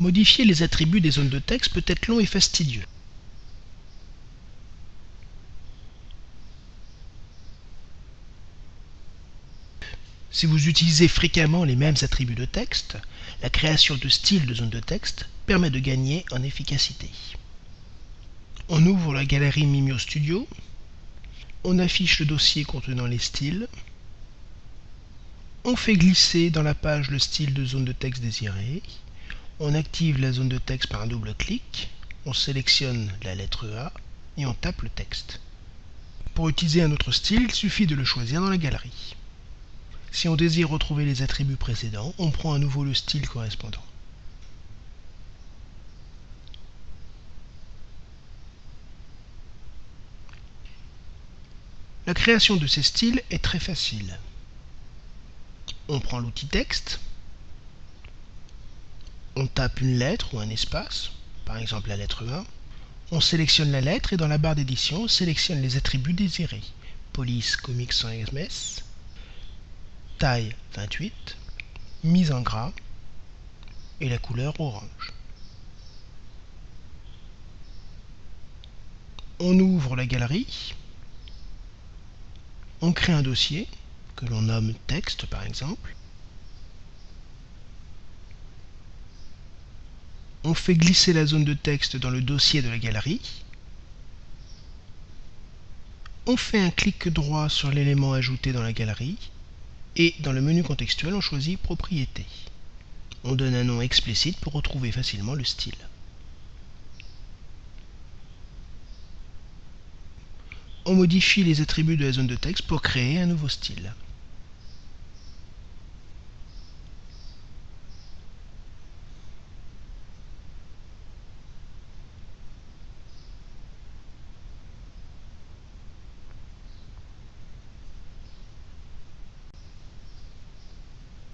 Modifier les attributs des zones de texte peut être long et fastidieux. Si vous utilisez fréquemment les mêmes attributs de texte, la création de styles de zones de texte permet de gagner en efficacité. On ouvre la galerie Mimio Studio, on affiche le dossier contenant les styles, on fait glisser dans la page le style de zone de texte désiré, on active la zone de texte par un double clic, on sélectionne la lettre A et on tape le texte. Pour utiliser un autre style, il suffit de le choisir dans la galerie. Si on désire retrouver les attributs précédents, on prend à nouveau le style correspondant. La création de ces styles est très facile. On prend l'outil texte, on tape une lettre ou un espace, par exemple la lettre 1, on sélectionne la lettre et dans la barre d'édition, on sélectionne les attributs désirés. Police Comics sans MS, taille 28, mise en gras et la couleur orange. On ouvre la galerie, on crée un dossier que l'on nomme texte par exemple, on fait glisser la zone de texte dans le dossier de la galerie, on fait un clic droit sur l'élément ajouté dans la galerie et dans le menu contextuel on choisit Propriétés. On donne un nom explicite pour retrouver facilement le style. On modifie les attributs de la zone de texte pour créer un nouveau style.